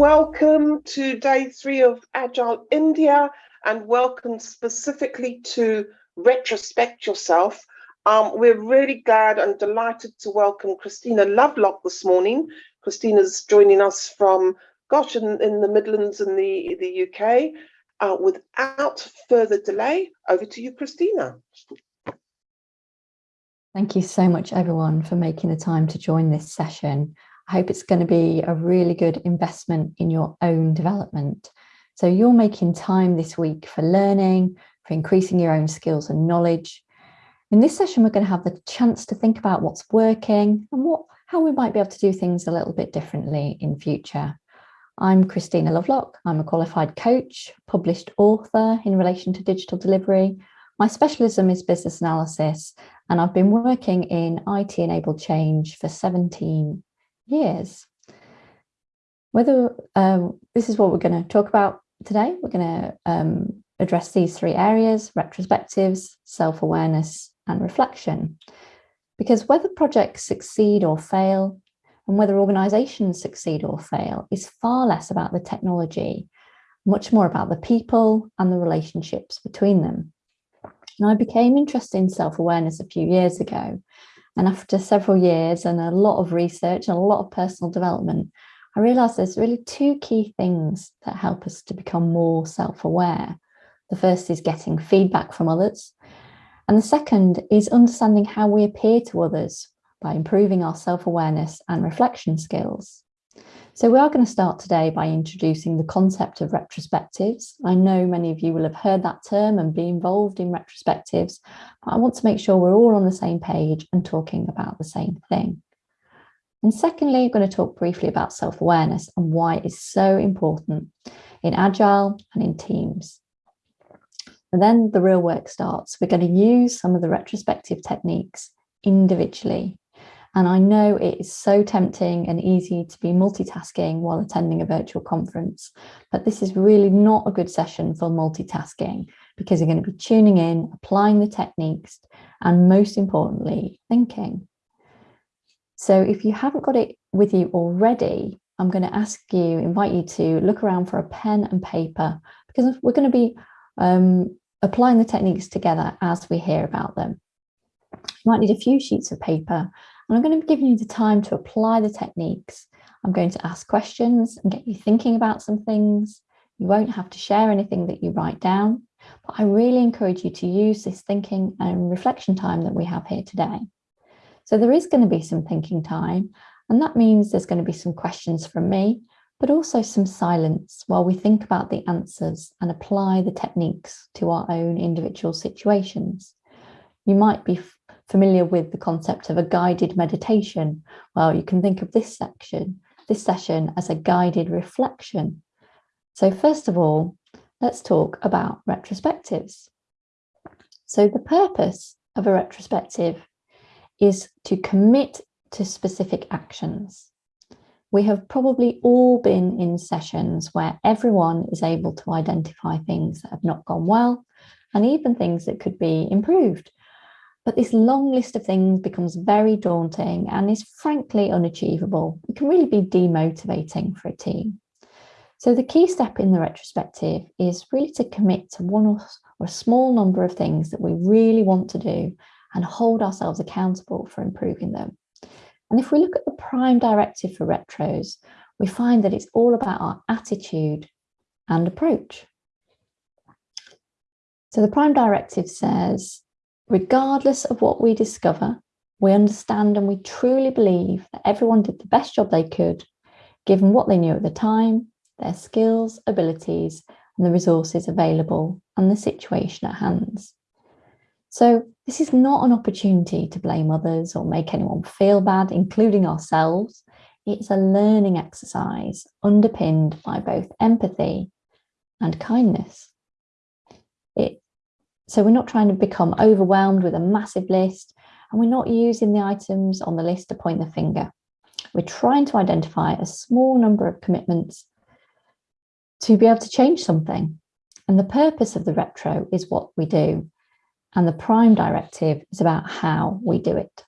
welcome to day three of Agile India and welcome specifically to Retrospect Yourself. Um, we're really glad and delighted to welcome Christina Lovelock this morning. Christina's joining us from, gosh, in, in the Midlands in the, the UK. Uh, without further delay, over to you, Christina. Thank you so much, everyone, for making the time to join this session. I hope it's going to be a really good investment in your own development. So you're making time this week for learning, for increasing your own skills and knowledge. In this session, we're going to have the chance to think about what's working and what how we might be able to do things a little bit differently in future. I'm Christina Lovelock. I'm a qualified coach, published author in relation to digital delivery. My specialism is business analysis, and I've been working in IT-enabled change for 17 years. Whether um, this is what we're going to talk about today, we're going to um, address these three areas, retrospectives, self-awareness and reflection. Because whether projects succeed or fail, and whether organisations succeed or fail is far less about the technology, much more about the people and the relationships between them. And I became interested in self-awareness a few years ago and after several years and a lot of research and a lot of personal development, I realized there's really two key things that help us to become more self-aware. The first is getting feedback from others. And the second is understanding how we appear to others by improving our self-awareness and reflection skills. So we are going to start today by introducing the concept of retrospectives. I know many of you will have heard that term and be involved in retrospectives, but I want to make sure we're all on the same page and talking about the same thing. And secondly, I'm going to talk briefly about self-awareness and why it is so important in Agile and in teams. And then the real work starts. We're going to use some of the retrospective techniques individually and I know it is so tempting and easy to be multitasking while attending a virtual conference, but this is really not a good session for multitasking because you're going to be tuning in, applying the techniques, and most importantly, thinking. So if you haven't got it with you already, I'm going to ask you, invite you to look around for a pen and paper because we're going to be um, applying the techniques together as we hear about them. You might need a few sheets of paper and I'm going to be giving you the time to apply the techniques. I'm going to ask questions and get you thinking about some things. You won't have to share anything that you write down, but I really encourage you to use this thinking and reflection time that we have here today. So there is going to be some thinking time, and that means there's going to be some questions from me, but also some silence while we think about the answers and apply the techniques to our own individual situations. You might be familiar with the concept of a guided meditation, well, you can think of this section, this session as a guided reflection. So first of all, let's talk about retrospectives. So the purpose of a retrospective is to commit to specific actions. We have probably all been in sessions where everyone is able to identify things that have not gone well and even things that could be improved. But this long list of things becomes very daunting and is frankly unachievable. It can really be demotivating for a team. So the key step in the retrospective is really to commit to one or a small number of things that we really want to do and hold ourselves accountable for improving them. And if we look at the prime directive for retros, we find that it's all about our attitude and approach. So the prime directive says regardless of what we discover, we understand and we truly believe that everyone did the best job they could, given what they knew at the time, their skills, abilities, and the resources available and the situation at hand. So this is not an opportunity to blame others or make anyone feel bad, including ourselves. It's a learning exercise underpinned by both empathy and kindness. It so we're not trying to become overwhelmed with a massive list and we're not using the items on the list to point the finger. We're trying to identify a small number of commitments to be able to change something. And the purpose of the retro is what we do. And the prime directive is about how we do it.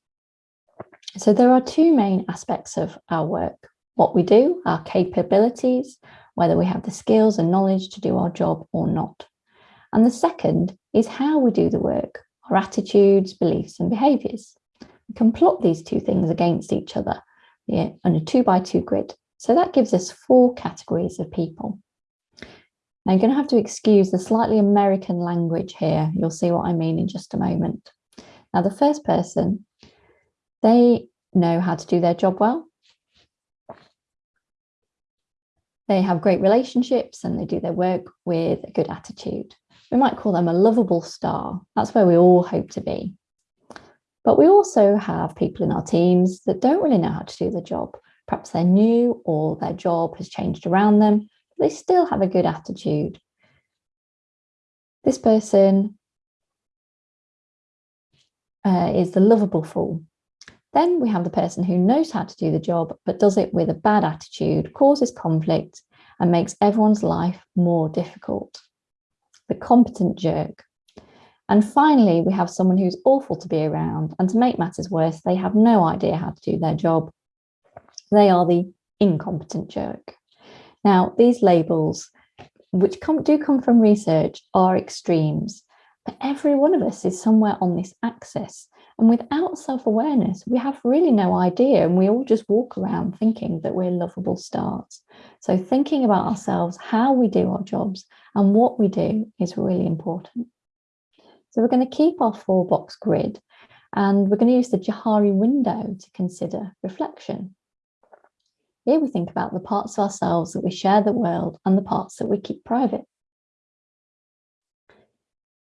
So there are two main aspects of our work. what we do, our capabilities, whether we have the skills and knowledge to do our job or not. And the second is how we do the work, our attitudes, beliefs and behaviours. We can plot these two things against each other yeah, on a two by two grid. So that gives us four categories of people. Now you're going to have to excuse the slightly American language here. You'll see what I mean in just a moment. Now the first person, they know how to do their job well. They have great relationships and they do their work with a good attitude. We might call them a lovable star. That's where we all hope to be. But we also have people in our teams that don't really know how to do the job. Perhaps they're new or their job has changed around them, but they still have a good attitude. This person uh, is the lovable fool. Then we have the person who knows how to do the job, but does it with a bad attitude, causes conflict, and makes everyone's life more difficult. The competent jerk. And finally, we have someone who's awful to be around, and to make matters worse, they have no idea how to do their job. They are the incompetent jerk. Now, these labels, which come, do come from research, are extremes, but every one of us is somewhere on this axis. And without self-awareness, we have really no idea. And we all just walk around thinking that we're lovable stars. So thinking about ourselves, how we do our jobs and what we do is really important. So we're going to keep our four box grid and we're going to use the Johari window to consider reflection. Here we think about the parts of ourselves that we share the world and the parts that we keep private.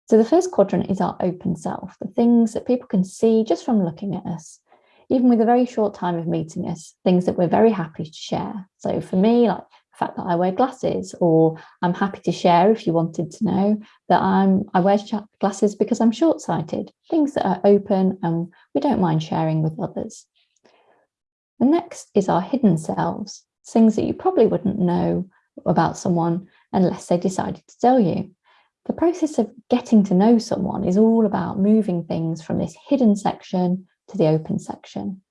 So the first quadrant is our open self, the things that people can see just from looking at us, even with a very short time of meeting us, things that we're very happy to share. So for me, like fact that I wear glasses, or I'm happy to share if you wanted to know that I'm I wear glasses because I'm short-sighted, things that are open and we don't mind sharing with others. The next is our hidden selves, things that you probably wouldn't know about someone unless they decided to tell you. The process of getting to know someone is all about moving things from this hidden section to the open section.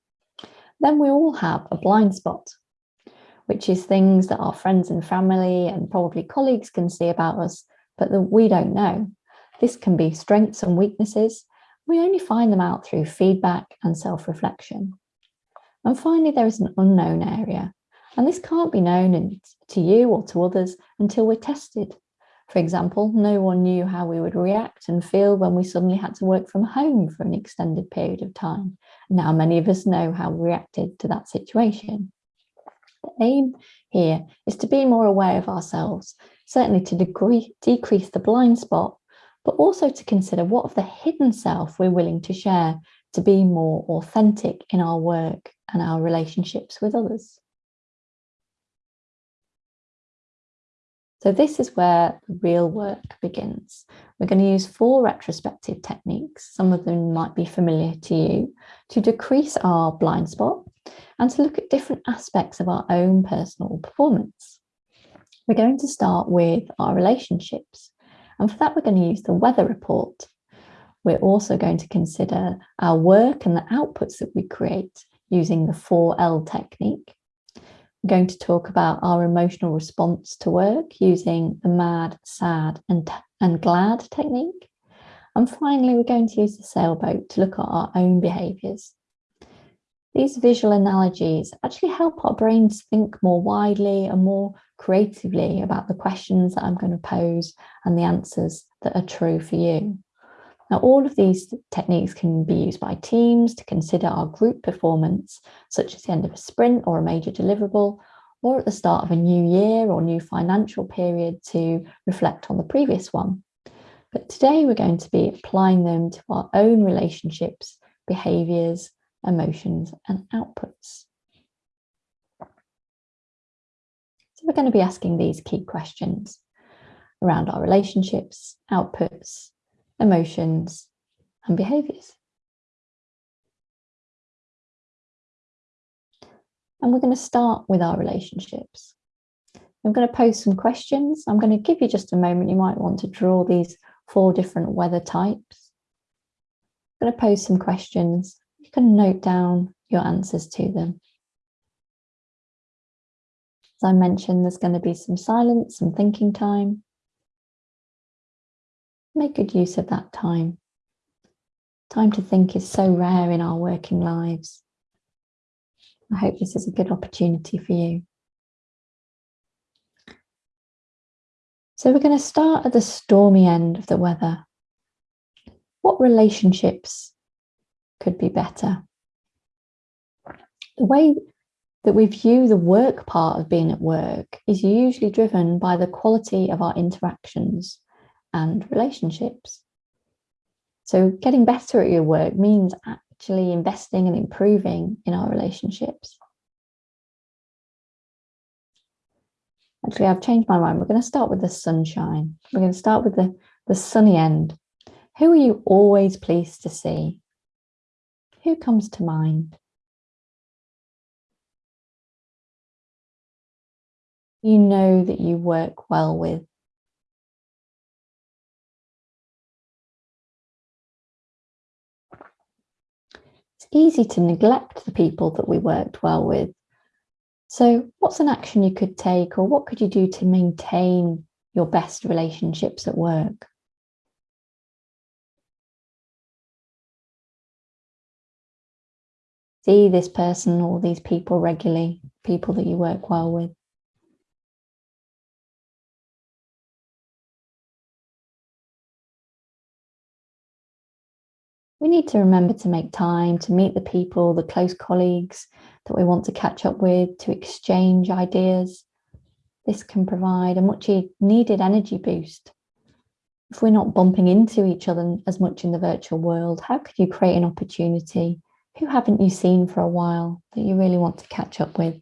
Then we all have a blind spot, which is things that our friends and family and probably colleagues can see about us, but that we don't know. This can be strengths and weaknesses. We only find them out through feedback and self-reflection. And finally, there is an unknown area, and this can't be known to you or to others until we're tested. For example, no one knew how we would react and feel when we suddenly had to work from home for an extended period of time. Now many of us know how we reacted to that situation. Aim here is to be more aware of ourselves, certainly to degree, decrease the blind spot, but also to consider what of the hidden self we're willing to share to be more authentic in our work and our relationships with others. So this is where the real work begins. We're going to use four retrospective techniques, some of them might be familiar to you, to decrease our blind spot and to look at different aspects of our own personal performance. We're going to start with our relationships. And for that, we're going to use the weather report. We're also going to consider our work and the outputs that we create using the 4L technique We're going to talk about our emotional response to work using the MAD, SAD and, and GLAD technique. And finally, we're going to use the sailboat to look at our own behaviours. These visual analogies actually help our brains think more widely and more creatively about the questions that I'm going to pose and the answers that are true for you. Now, all of these techniques can be used by teams to consider our group performance, such as the end of a sprint or a major deliverable, or at the start of a new year or new financial period to reflect on the previous one. But today we're going to be applying them to our own relationships, behaviours, emotions and outputs. So we're going to be asking these key questions around our relationships, outputs, emotions and behaviors. And we're going to start with our relationships. I'm going to pose some questions. I'm going to give you just a moment. You might want to draw these four different weather types. I'm going to pose some questions. You can note down your answers to them. As I mentioned, there's going to be some silence, some thinking time. Make good use of that time. Time to think is so rare in our working lives. I hope this is a good opportunity for you. So we're going to start at the stormy end of the weather. What relationships could be better? The way that we view the work part of being at work is usually driven by the quality of our interactions and relationships. So getting better at your work means actually investing and improving in our relationships. Actually, I've changed my mind. We're going to start with the sunshine. We're going to start with the, the sunny end. Who are you always pleased to see? Who comes to mind? You know that you work well with. It's easy to neglect the people that we worked well with so what's an action you could take or what could you do to maintain your best relationships at work? See this person or these people regularly, people that you work well with. We need to remember to make time to meet the people, the close colleagues that we want to catch up with, to exchange ideas. This can provide a much needed energy boost. If we're not bumping into each other as much in the virtual world, how could you create an opportunity? Who haven't you seen for a while that you really want to catch up with?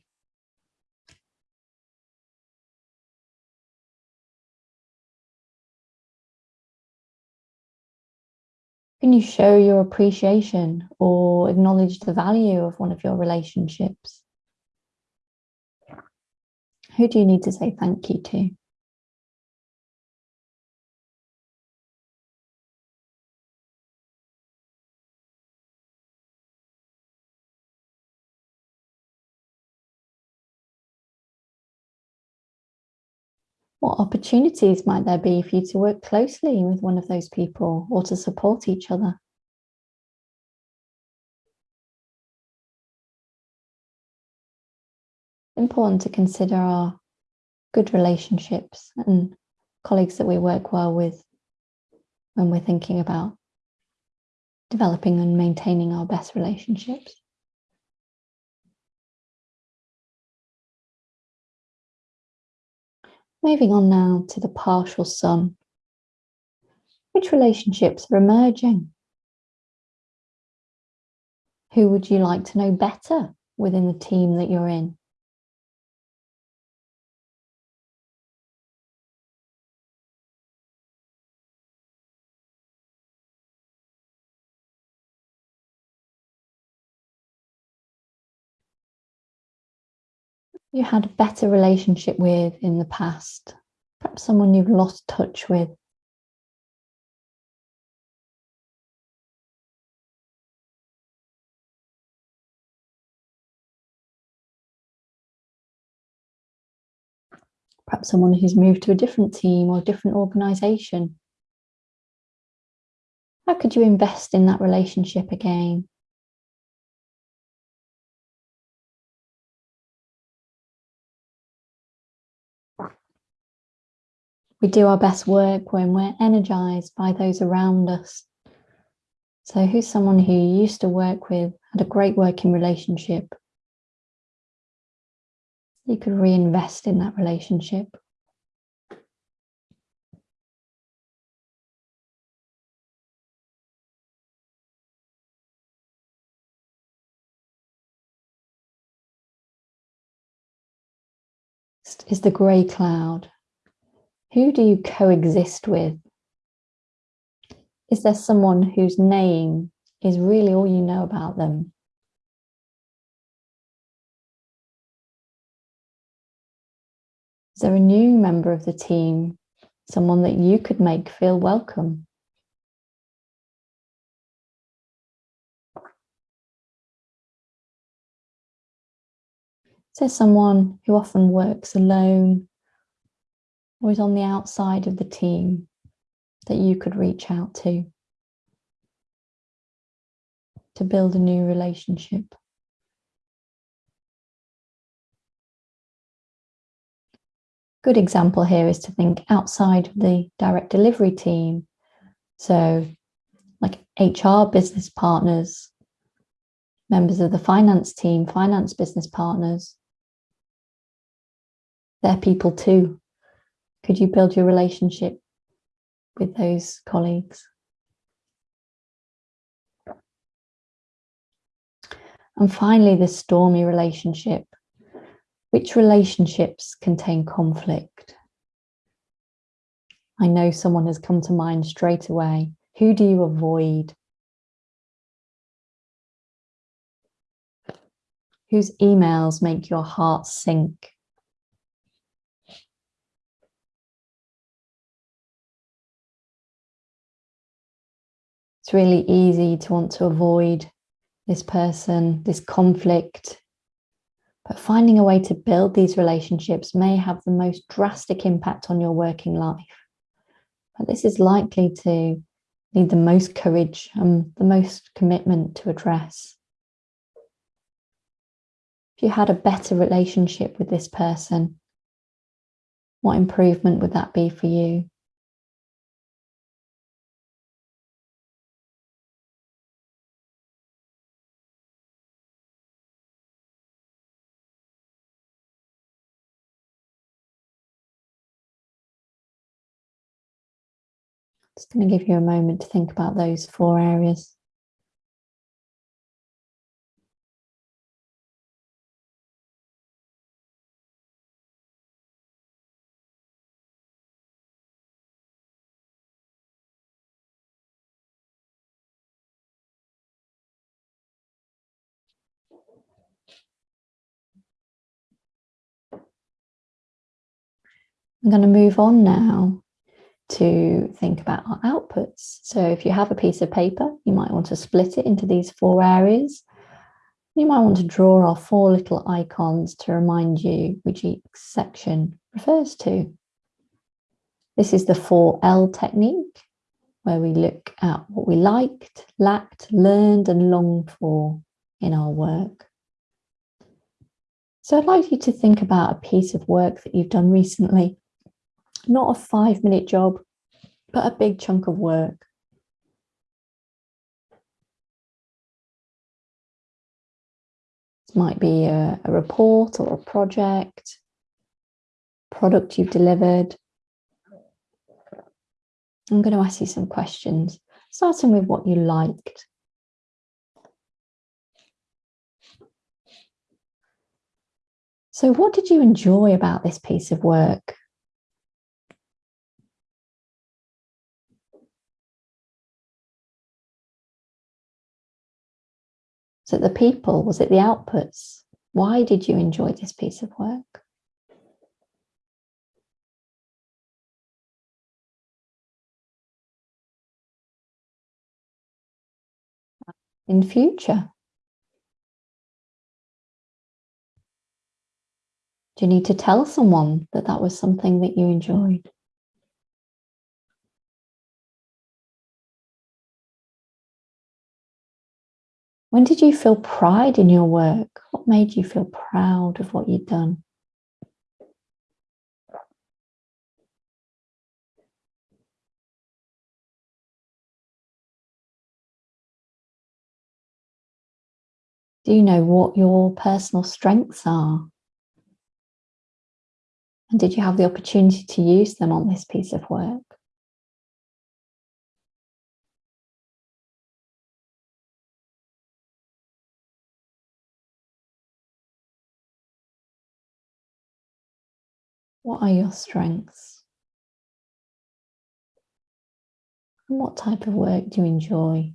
Can you show your appreciation or acknowledge the value of one of your relationships? Who do you need to say thank you to? What opportunities might there be for you to work closely with one of those people or to support each other? Important to consider our good relationships and colleagues that we work well with when we're thinking about developing and maintaining our best relationships. Moving on now to the partial sun. Which relationships are emerging? Who would you like to know better within the team that you're in? You had a better relationship with in the past, perhaps someone you've lost touch with. Perhaps someone who's moved to a different team or different organisation. How could you invest in that relationship again? We do our best work when we're energized by those around us. So who's someone who you used to work with, had a great working relationship? You could reinvest in that relationship. is the grey cloud who do you coexist with? Is there someone whose name is really all you know about them? Is there a new member of the team, someone that you could make feel welcome? Is there someone who often works alone or is on the outside of the team that you could reach out to to build a new relationship? Good example here is to think outside of the direct delivery team. So like HR business partners, members of the finance team, finance business partners. They're people too. Could you build your relationship with those colleagues? And finally, the stormy relationship. Which relationships contain conflict? I know someone has come to mind straight away. Who do you avoid? Whose emails make your heart sink? It's really easy to want to avoid this person, this conflict, but finding a way to build these relationships may have the most drastic impact on your working life. But this is likely to need the most courage and the most commitment to address. If you had a better relationship with this person, what improvement would that be for you? Just going to give you a moment to think about those four areas. I'm going to move on now to think about our outputs. So if you have a piece of paper, you might want to split it into these four areas. You might want to draw our four little icons to remind you which each section refers to. This is the 4L technique, where we look at what we liked, lacked, learned and longed for in our work. So I'd like you to think about a piece of work that you've done recently not a five minute job, but a big chunk of work. This might be a, a report or a project, product you've delivered. I'm going to ask you some questions, starting with what you liked. So what did you enjoy about this piece of work? It the people? Was it the outputs? Why did you enjoy this piece of work? In future? Do you need to tell someone that that was something that you enjoyed? When did you feel pride in your work? What made you feel proud of what you'd done? Do you know what your personal strengths are? And did you have the opportunity to use them on this piece of work? What are your strengths? And what type of work do you enjoy?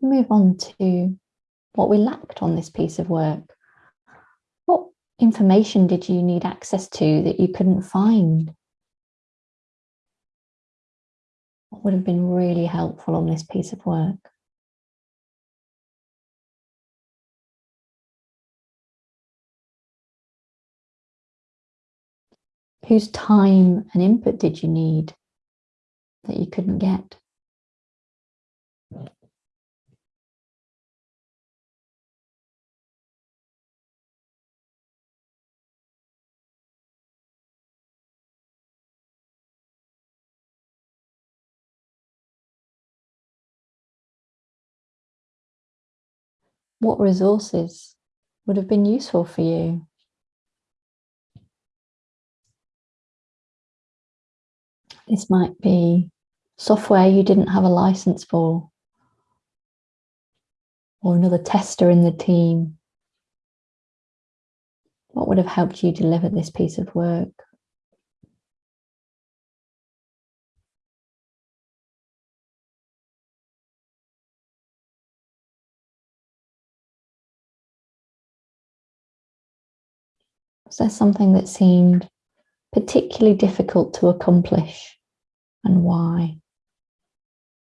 Move on to what we lacked on this piece of work. What information did you need access to that you couldn't find? What would have been really helpful on this piece of work? Whose time and input did you need that you couldn't get? What resources would have been useful for you? This might be software you didn't have a license for, or another tester in the team. What would have helped you deliver this piece of work? Was there something that seemed particularly difficult to accomplish? and why?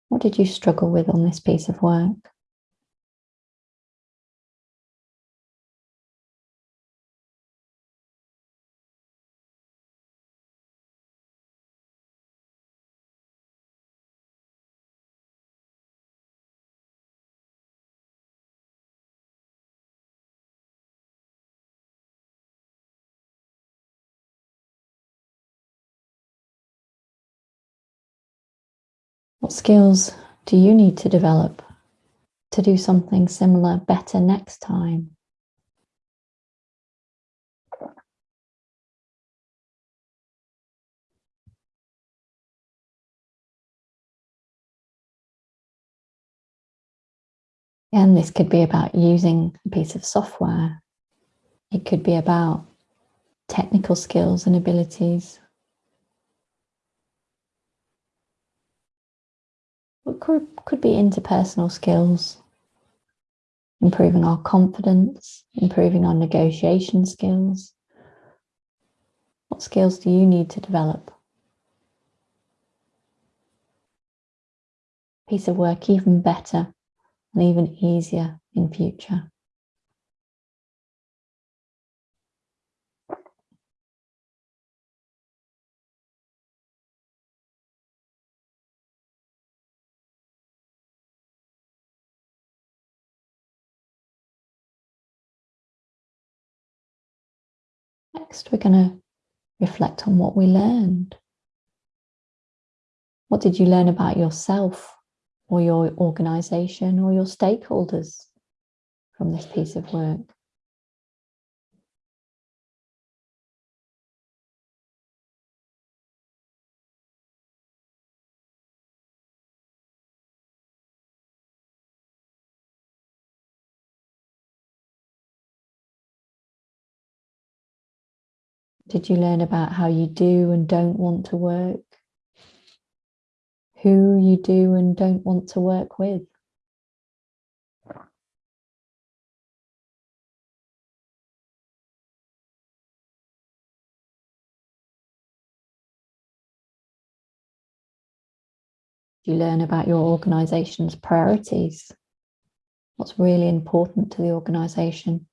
What did you struggle with on this piece of work? What skills do you need to develop to do something similar better next time? And this could be about using a piece of software. It could be about technical skills and abilities. It could, could be interpersonal skills, improving our confidence, improving our negotiation skills. What skills do you need to develop? Piece of work even better and even easier in future. Next, we're going to reflect on what we learned. What did you learn about yourself or your organization or your stakeholders from this piece of work? Did you learn about how you do and don't want to work? Who you do and don't want to work with? you learn about your organization's priorities? What's really important to the organization?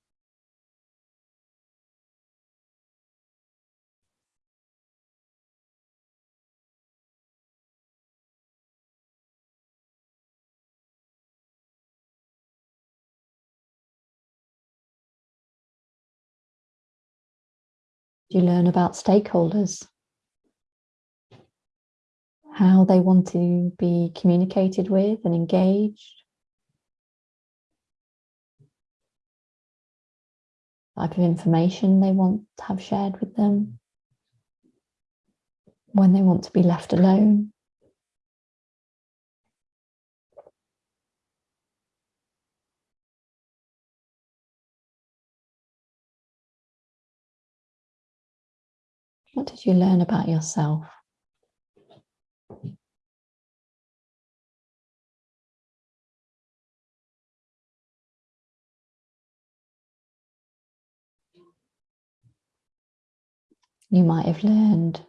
You learn about stakeholders? How they want to be communicated with and engaged? Type of information they want to have shared with them? When they want to be left alone? What did you learn about yourself? You might have learned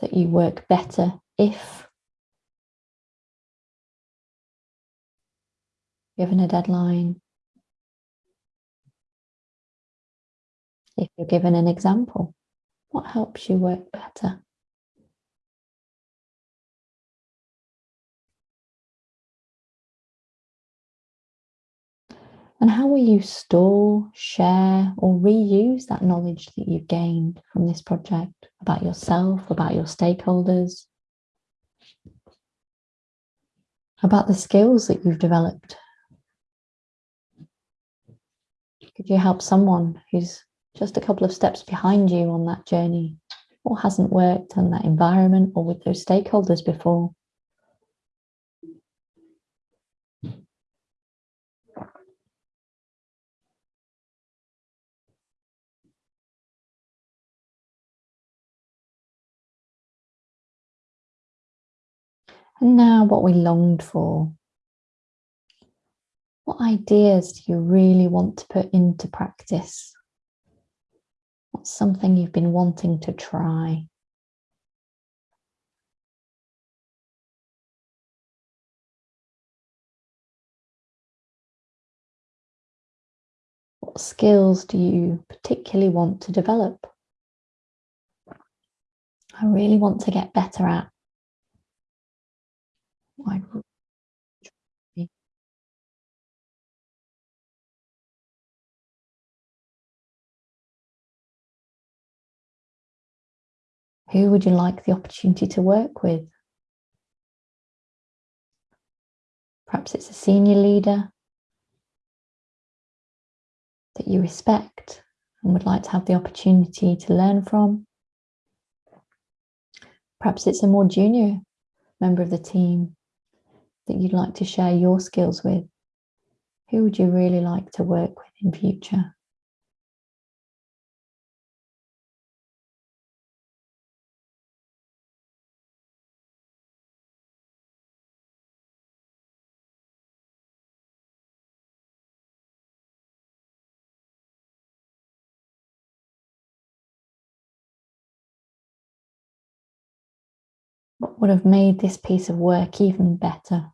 that you work better if given a deadline, if you're given an example what helps you work better? And how will you store, share, or reuse that knowledge that you've gained from this project about yourself, about your stakeholders, about the skills that you've developed? Could you help someone who's just a couple of steps behind you on that journey or hasn't worked in that environment or with those stakeholders before? And now what we longed for. What ideas do you really want to put into practice? What's something you've been wanting to try? What skills do you particularly want to develop? I really want to get better at. I Who would you like the opportunity to work with? Perhaps it's a senior leader that you respect and would like to have the opportunity to learn from. Perhaps it's a more junior member of the team that you'd like to share your skills with. Who would you really like to work with in future? Would have made this piece of work even better?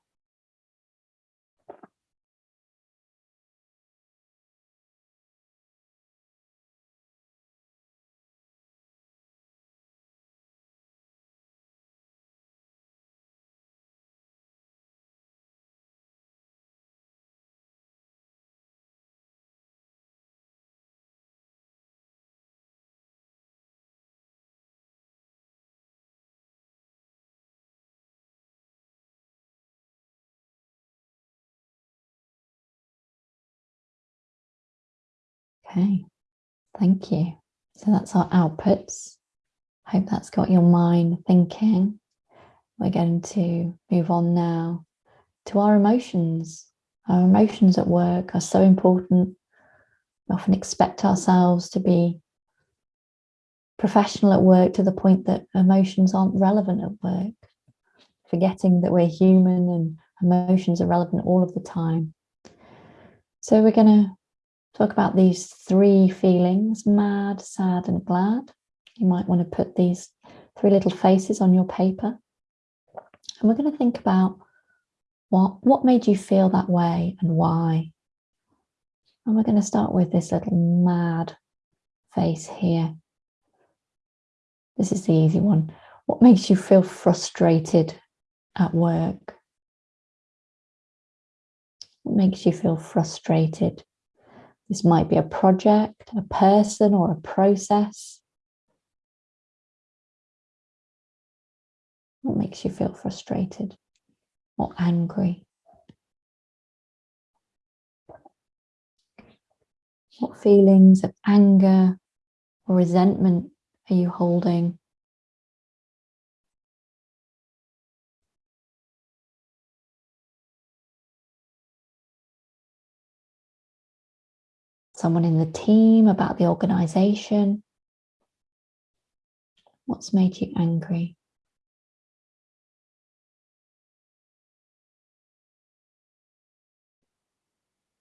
Okay, thank you. So that's our outputs. Hope that's got your mind thinking. We're going to move on now to our emotions. Our emotions at work are so important. We often expect ourselves to be professional at work to the point that emotions aren't relevant at work, forgetting that we're human and emotions are relevant all of the time. So we're going to talk about these three feelings, mad, sad and glad. You might want to put these three little faces on your paper. And we're going to think about what, what made you feel that way and why. And we're going to start with this little mad face here. This is the easy one. What makes you feel frustrated at work? What makes you feel frustrated this might be a project, a person or a process. What makes you feel frustrated or angry? What feelings of anger or resentment are you holding? Someone in the team, about the organization? What's made you angry?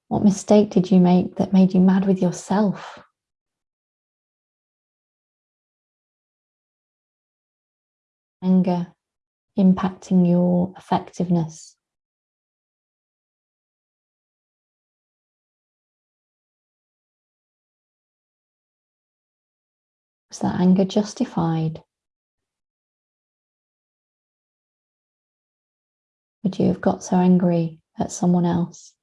What mistake did you make that made you mad with yourself? anger impacting your effectiveness? Was that anger justified? Would you have got so angry at someone else?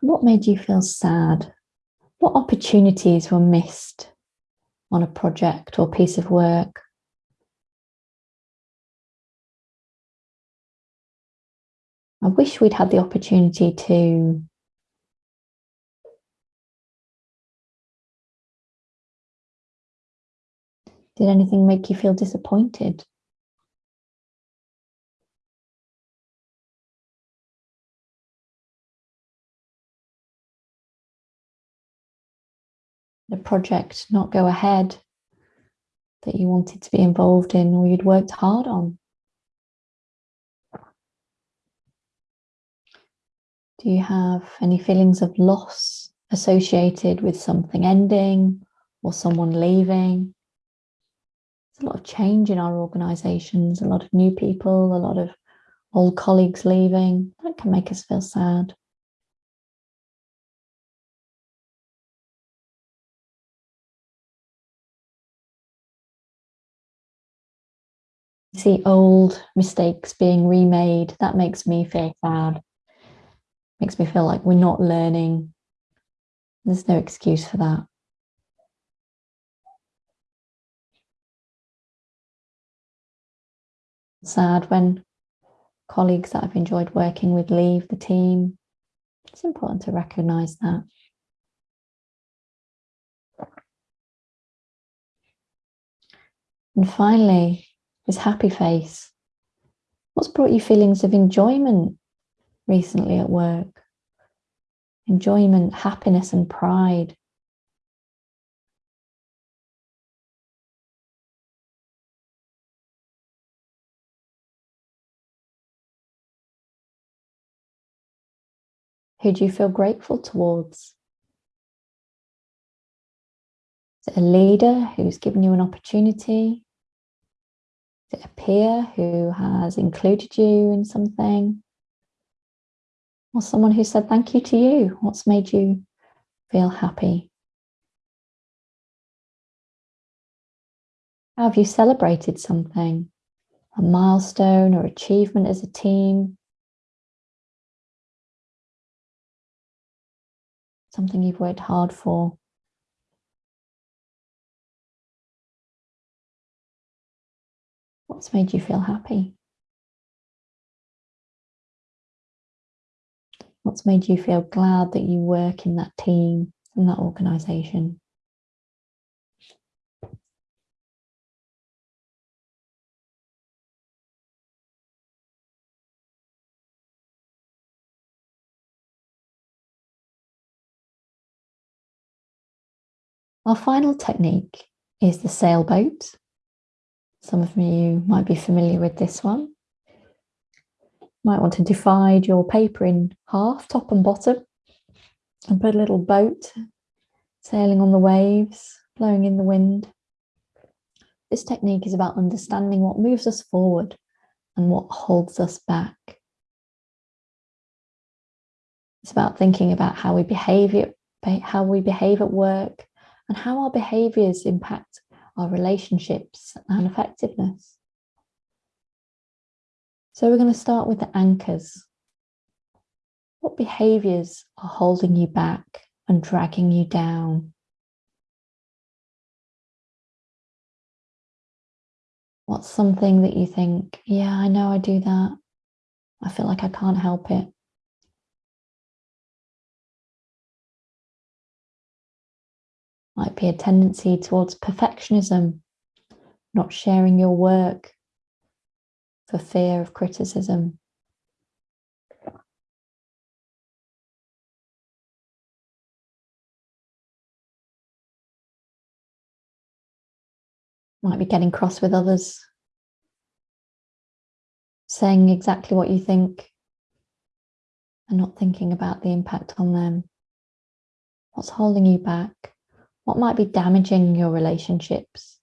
What made you feel sad? What opportunities were missed on a project or piece of work? I wish we'd had the opportunity to Did anything make you feel disappointed? The project not go ahead that you wanted to be involved in or you'd worked hard on? Do you have any feelings of loss associated with something ending or someone leaving? There's a lot of change in our organisations, a lot of new people, a lot of old colleagues leaving. That can make us feel sad. see old mistakes being remade, that makes me feel sad makes me feel like we're not learning. There's no excuse for that. Sad when colleagues that I've enjoyed working with leave the team. It's important to recognise that. And finally, this happy face. What's brought you feelings of enjoyment recently at work. Enjoyment, happiness and pride. Who do you feel grateful towards? Is it a leader who's given you an opportunity? Is it a peer who has included you in something? Or someone who said thank you to you? What's made you feel happy? How have you celebrated something? A milestone or achievement as a team? Something you've worked hard for? What's made you feel happy? What's made you feel glad that you work in that team, in that organisation? Our final technique is the sailboat. Some of you might be familiar with this one might want to divide your paper in half, top and bottom, and put a little boat sailing on the waves, blowing in the wind. This technique is about understanding what moves us forward and what holds us back. It's about thinking about how we behave, how we behave at work and how our behaviours impact our relationships and effectiveness. So we're going to start with the anchors. What behaviours are holding you back and dragging you down? What's something that you think, yeah, I know I do that. I feel like I can't help it. Might be a tendency towards perfectionism, not sharing your work, for fear of criticism. Might be getting cross with others. saying exactly what you think and not thinking about the impact on them. What's holding you back? What might be damaging your relationships?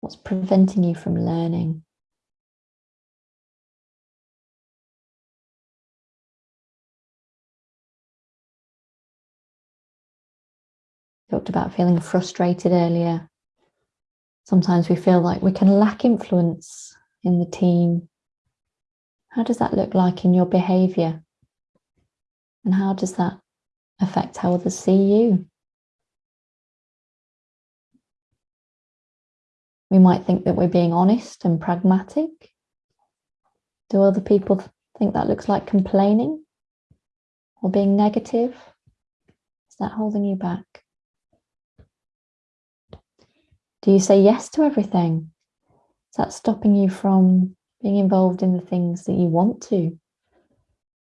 What's preventing you from learning? Talked about feeling frustrated earlier. Sometimes we feel like we can lack influence in the team. How does that look like in your behaviour? And how does that affect how others see you? We might think that we're being honest and pragmatic. Do other people think that looks like complaining or being negative? Is that holding you back? Do you say yes to everything? Is that stopping you from being involved in the things that you want to?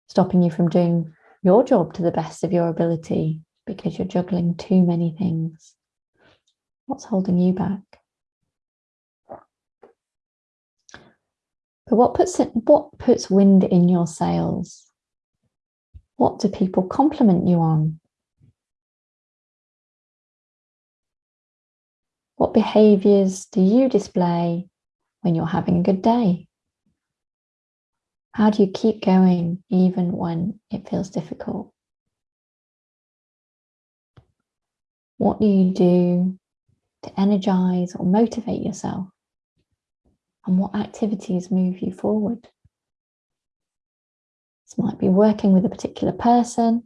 Stopping you from doing your job to the best of your ability because you're juggling too many things? What's holding you back? But what puts it, what puts wind in your sails? What do people compliment you on? What behaviours do you display when you're having a good day? How do you keep going even when it feels difficult? What do you do to energize or motivate yourself? And what activities move you forward? This might be working with a particular person.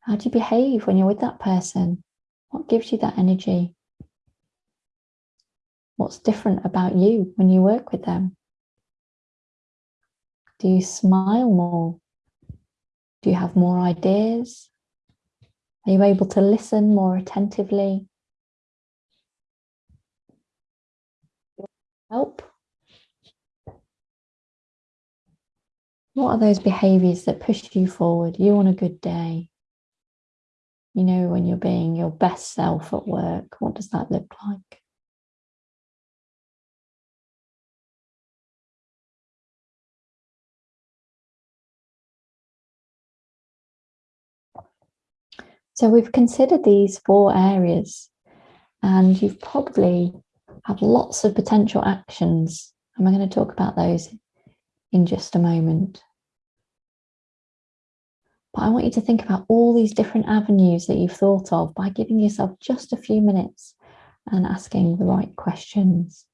How do you behave when you're with that person? What gives you that energy? What's different about you when you work with them? Do you smile more? Do you have more ideas? Are you able to listen more attentively? Help? What are those behaviours that push you forward? You on a good day? You know, when you're being your best self at work, what does that look like? So we've considered these four areas and you've probably had lots of potential actions and we're going to talk about those in just a moment. But I want you to think about all these different avenues that you've thought of by giving yourself just a few minutes and asking the right questions.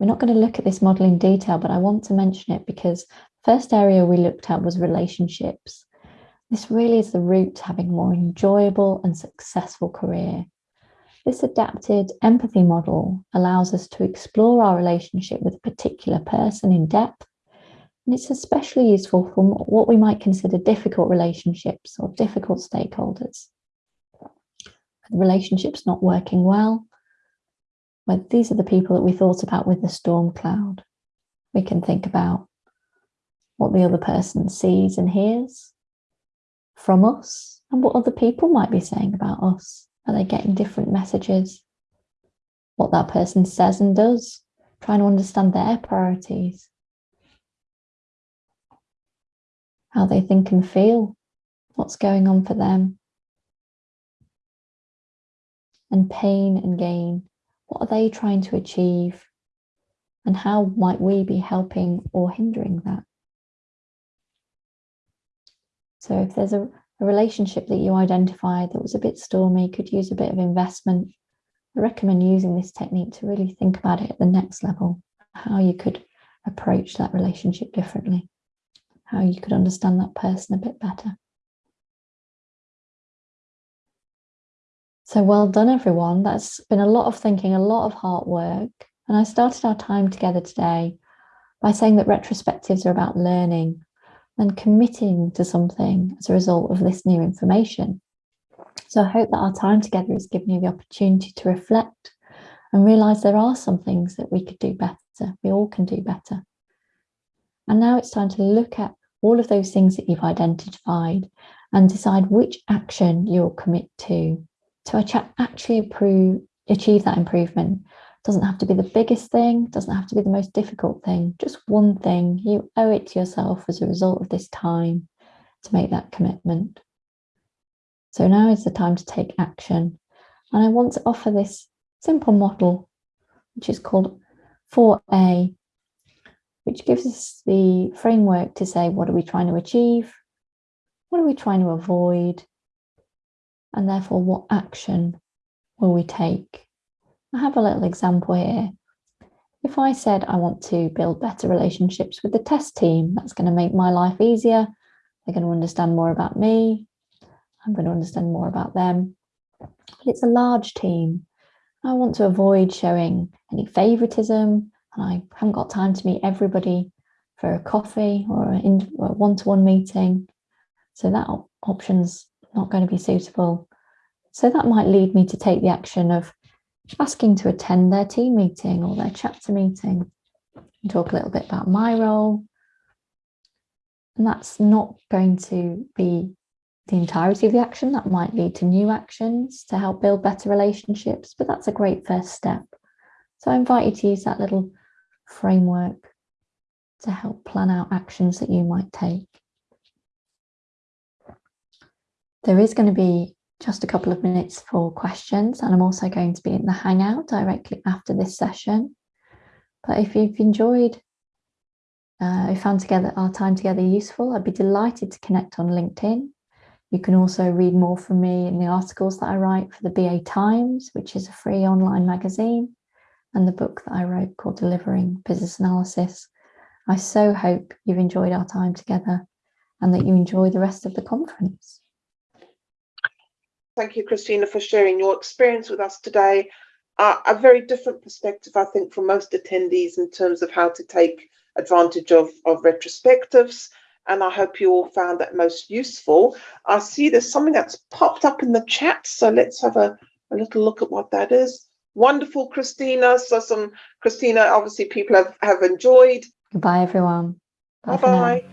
We're not going to look at this model in detail, but I want to mention it because first area we looked at was relationships. This really is the route to having a more enjoyable and successful career. This adapted empathy model allows us to explore our relationship with a particular person in depth. And it's especially useful for what we might consider difficult relationships or difficult stakeholders. The relationship's not working well, well, these are the people that we thought about with the storm cloud. We can think about what the other person sees and hears from us and what other people might be saying about us. Are they getting different messages? What that person says and does, trying to understand their priorities. How they think and feel, what's going on for them. And pain and gain what are they trying to achieve? And how might we be helping or hindering that? So if there's a, a relationship that you identified that was a bit stormy, could use a bit of investment, I recommend using this technique to really think about it at the next level, how you could approach that relationship differently, how you could understand that person a bit better. So well done, everyone. That's been a lot of thinking, a lot of hard work. And I started our time together today by saying that retrospectives are about learning and committing to something as a result of this new information. So I hope that our time together has given you the opportunity to reflect and realise there are some things that we could do better. We all can do better. And now it's time to look at all of those things that you've identified and decide which action you'll commit to to actually approve, achieve that improvement. Doesn't have to be the biggest thing, doesn't have to be the most difficult thing, just one thing. You owe it to yourself as a result of this time to make that commitment. So now is the time to take action. And I want to offer this simple model, which is called 4A, which gives us the framework to say, what are we trying to achieve? What are we trying to avoid? And therefore, what action will we take? I have a little example here. If I said I want to build better relationships with the test team, that's going to make my life easier. They're going to understand more about me. I'm going to understand more about them. But it's a large team. I want to avoid showing any favoritism and I haven't got time to meet everybody for a coffee or a one-to-one -one meeting. So that op option's not going to be suitable. So that might lead me to take the action of asking to attend their team meeting or their chapter meeting and talk a little bit about my role. And that's not going to be the entirety of the action. That might lead to new actions to help build better relationships, but that's a great first step. So I invite you to use that little framework to help plan out actions that you might take. There is going to be just a couple of minutes for questions and I'm also going to be in the Hangout directly after this session. But if you've enjoyed, uh, if found together our time together useful, I'd be delighted to connect on LinkedIn. You can also read more from me in the articles that I write for the BA Times, which is a free online magazine and the book that I wrote called Delivering Business Analysis. I so hope you've enjoyed our time together and that you enjoy the rest of the conference. Thank you, Christina, for sharing your experience with us today. Uh, a very different perspective, I think, from most attendees in terms of how to take advantage of, of retrospectives. And I hope you all found that most useful. I see there's something that's popped up in the chat. So let's have a, a little look at what that is wonderful, Christina. So some Christina, obviously people have, have enjoyed. Goodbye, everyone. Bye-bye.